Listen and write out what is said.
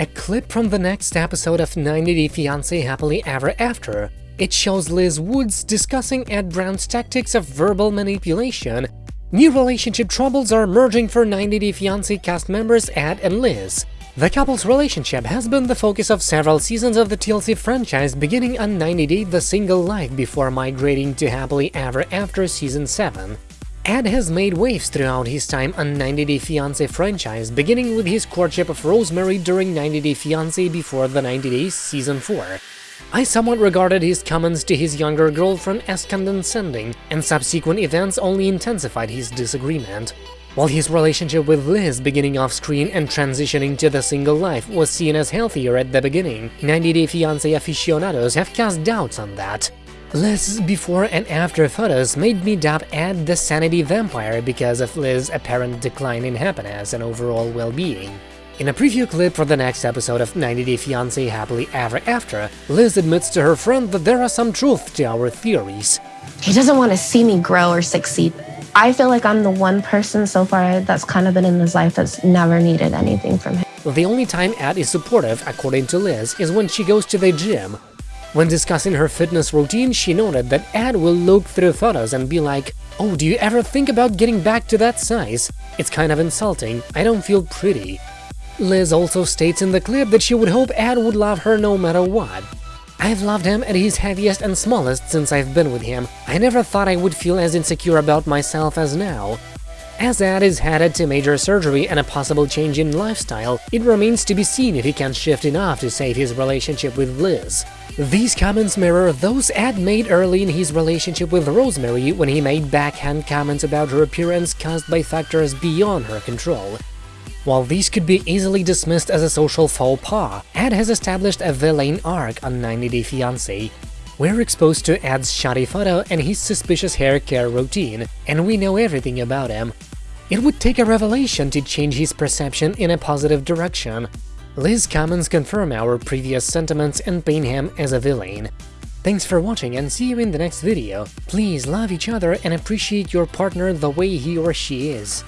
A clip from the next episode of 90 Day Fiancé Happily Ever After. It shows Liz Woods discussing Ed Brown's tactics of verbal manipulation. New relationship troubles are emerging for 90 Day Fiancé cast members Ed and Liz. The couple's relationship has been the focus of several seasons of the TLC franchise, beginning on 90 Day The Single Life before migrating to Happily Ever After Season 7. Ed has made waves throughout his time on 90 Day Fiancé franchise, beginning with his courtship of Rosemary during 90 Day Fiancé before the 90 Days Season 4. I somewhat regarded his comments to his younger girlfriend as condescending, and subsequent events only intensified his disagreement. While his relationship with Liz beginning off-screen and transitioning to the single life was seen as healthier at the beginning, 90 Day Fiancé aficionados have cast doubts on that. Liz's before and after photos made me doubt Ed the sanity vampire because of Liz's apparent decline in happiness and overall well-being. In a preview clip for the next episode of 90 Day Fiancé Happily Ever After, Liz admits to her friend that there are some truth to our theories. He doesn't want to see me grow or succeed. I feel like I'm the one person so far that's kind of been in his life that's never needed anything from him. The only time Ed is supportive, according to Liz, is when she goes to the gym, when discussing her fitness routine, she noted that Ed will look through photos and be like, oh, do you ever think about getting back to that size? It's kind of insulting, I don't feel pretty. Liz also states in the clip that she would hope Ed would love her no matter what. I've loved him at his heaviest and smallest since I've been with him. I never thought I would feel as insecure about myself as now. As Ed is headed to major surgery and a possible change in lifestyle, it remains to be seen if he can shift enough to save his relationship with Liz. These comments mirror those Ed made early in his relationship with Rosemary when he made backhand comments about her appearance caused by factors beyond her control. While these could be easily dismissed as a social faux pas, Ed has established a villain arc on 90 Day Fiancé. We're exposed to Ed's shoddy photo and his suspicious hair care routine, and we know everything about him. It would take a revelation to change his perception in a positive direction, Liz comments confirm our previous sentiments and paint him as a villain. Thanks for watching and see you in the next video. Please love each other and appreciate your partner the way he or she is.